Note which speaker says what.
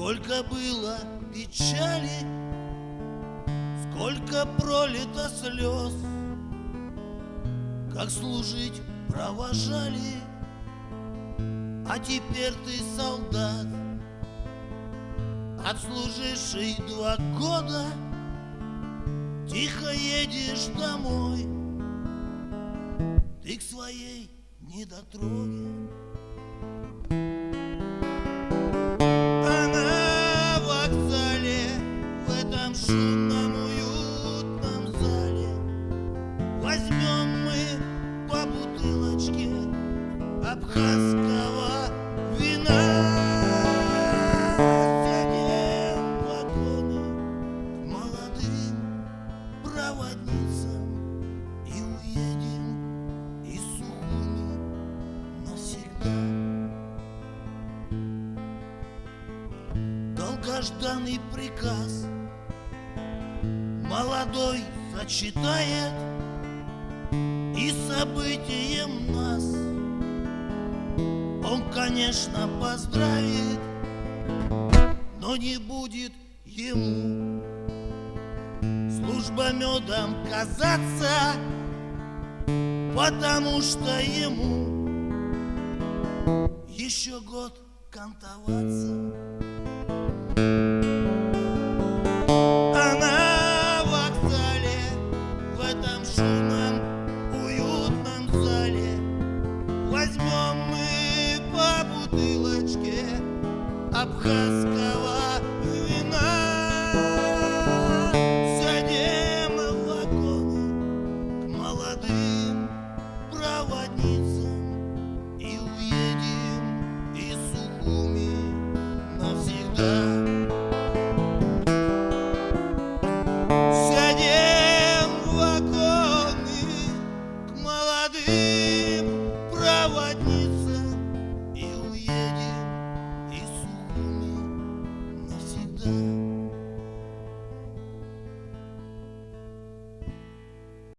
Speaker 1: Сколько было печали, сколько пролито слез, Как служить провожали, а теперь ты солдат, Отслуживший два года, Тихо едешь домой, Ты к своей недотроге. Шумном уютном зале Возьмем мы по бутылочке абхазского вина. Сядем в вагоны молодым проводницам И уедем из Сухуми навсегда. Долгожданный приказ — молодой зачитает И событием нас. Он, конечно, поздравит Но не будет ему. Служба медом казаться Потому что ему Еще год кантоваться абхазского вина. Садим в вагоны к молодым проводницам и уедем из Сухуми навсегда. проводник.